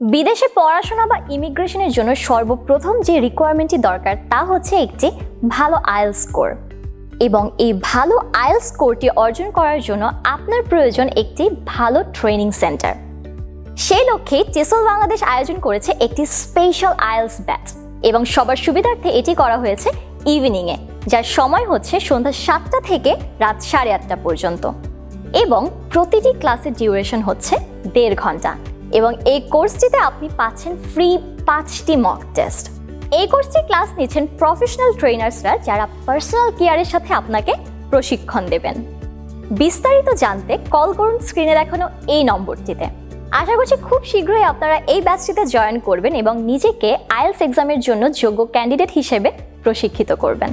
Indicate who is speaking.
Speaker 1: বিদেশে পড়াশোনা বা ইমিগ্রেশনের জন্য সর্বপ্রথম যে রিকোয়ারমেন্টটি দরকার, তা হচ্ছে একটি ভালো আয়েল স্কোর এবং এই ভালো আয়েল স্কোরটি অর্জন করার জন্য আপনার প্রয়োজন একটি ভালো ট্রেনিং সেন্টার সেই লক্ষ্যে টেসল বাংলাদেশ আয়োজন করেছে একটি স্পেশাল আয়েলস ব্যাচ এবং সবার সুবিধার্থে এটি করা হয়েছে ইভিনিংয়ে যার সময় হচ্ছে সন্ধ্যা সাতটা থেকে রাত সাড়ে আটটা পর্যন্ত। এবং প্রতিটি ক্লাসের ডিউরেশন হচ্ছে দেড় ঘণ্টা। এবং এই কোর্সটিতে আপনি পাচ্ছেন ফ্রি পাঁচটি মক টেস্ট এই কোর্সটি ক্লাস নিচ্ছেন প্রফেশনাল ট্রেনার্সরা যারা পার্সোনাল কেয়ারের সাথে আপনাকে প্রশিক্ষণ দেবেন। বিস্তারিত জানতে কল করুন স্ক্রিনে দেখানো এই নম্বরটিতে। আশা করছি খুব শীঘ্রই আপনারা এই ব্যাচটিতে জয়েন করবেন এবং নিজেকে আইএলস এক্সামের জন্য যোগ্য ক্যান্ডিডেট হিসেবে প্রশিক্ষিত করবেন।